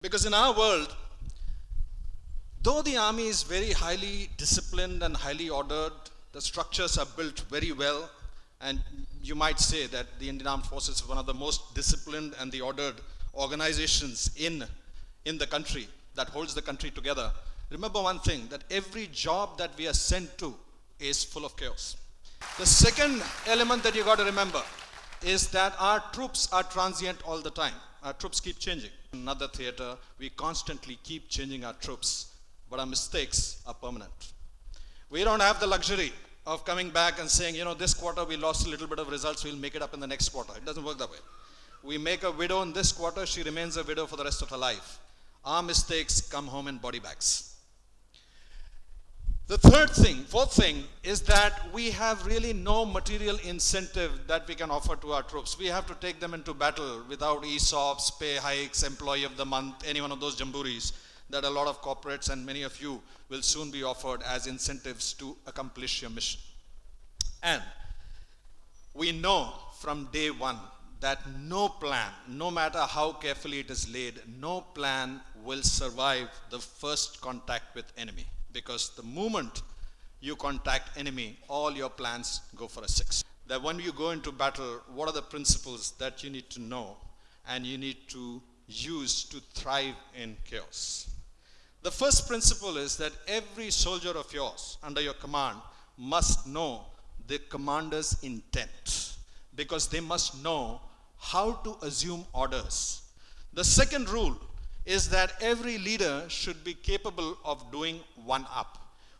Because in our world, though the army is very highly disciplined and highly ordered, the structures are built very well, and you might say that the Indian Armed Forces is one of the most disciplined and the ordered organizations in, in the country that holds the country together. Remember one thing, that every job that we are sent to is full of chaos. The second element that you got to remember is that our troops are transient all the time. Our troops keep changing. Another theater, we constantly keep changing our troops, but our mistakes are permanent. We don't have the luxury of coming back and saying, you know, this quarter we lost a little bit of results, we'll make it up in the next quarter. It doesn't work that way. We make a widow in this quarter, she remains a widow for the rest of her life. Our mistakes come home in body bags. The third thing, fourth thing, is that we have really no material incentive that we can offer to our troops. We have to take them into battle without ESOPs, pay hikes, employee of the month, any one of those jamborees that a lot of corporates and many of you will soon be offered as incentives to accomplish your mission. And we know from day one that no plan, no matter how carefully it is laid, no plan will survive the first contact with enemy because the moment you contact enemy, all your plans go for a six. That when you go into battle, what are the principles that you need to know and you need to use to thrive in chaos? The first principle is that every soldier of yours under your command must know the commander's intent because they must know how to assume orders. The second rule is that every leader should be capable of doing one up,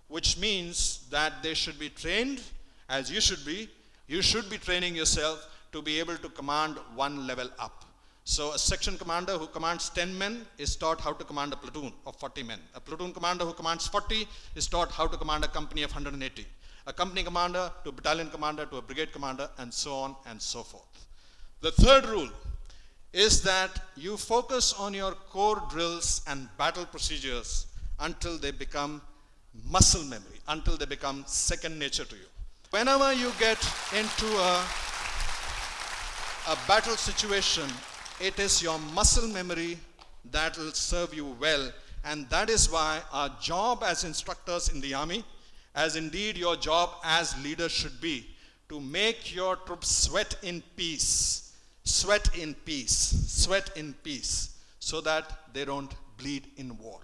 which means that they should be trained as you should be. You should be training yourself to be able to command one level up. So a section commander who commands 10 men is taught how to command a platoon of 40 men. A platoon commander who commands 40 is taught how to command a company of 180. A company commander to a battalion commander to a brigade commander and so on and so forth. The third rule is that you focus on your core drills and battle procedures until they become muscle memory, until they become second nature to you. Whenever you get into a, a battle situation, it is your muscle memory that will serve you well. And that is why our job as instructors in the army, as indeed your job as leaders should be, to make your troops sweat in peace sweat in peace, sweat in peace, so that they don't bleed in war.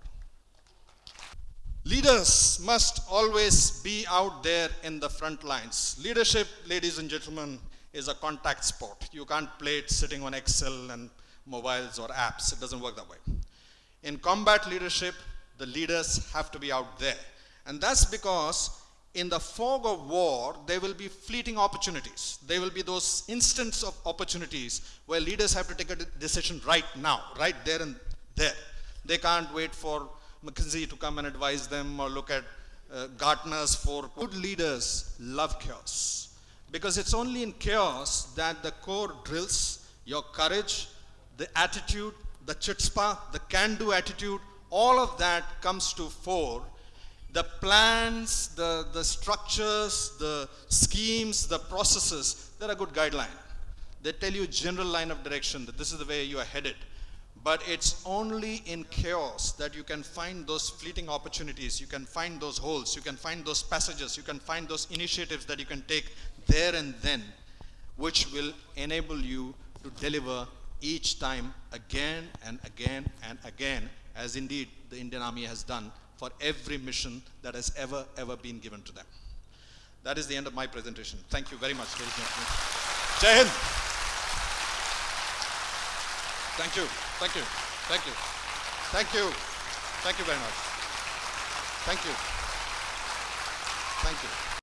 Leaders must always be out there in the front lines. Leadership, ladies and gentlemen, is a contact sport. You can't play it sitting on Excel and mobiles or apps. It doesn't work that way. In combat leadership, the leaders have to be out there. And that's because in the fog of war, there will be fleeting opportunities. There will be those instants of opportunities where leaders have to take a decision right now, right there and there. They can't wait for McKinsey to come and advise them or look at uh, Gartner's for good leaders love chaos. Because it's only in chaos that the core drills, your courage, the attitude, the chutzpah, the can-do attitude, all of that comes to fore the plans, the, the structures, the schemes, the processes, they're a good guideline. They tell you general line of direction that this is the way you are headed. But it's only in chaos that you can find those fleeting opportunities, you can find those holes, you can find those passages, you can find those initiatives that you can take there and then, which will enable you to deliver each time again and again and again, as indeed the Indian Army has done for every mission that has ever, ever been given to them. That is the end of my presentation. Thank you very much, ladies and gentlemen. Jai Hind. Thank you. Thank you. Thank you. Thank you. Thank you very much. Thank you. Thank you.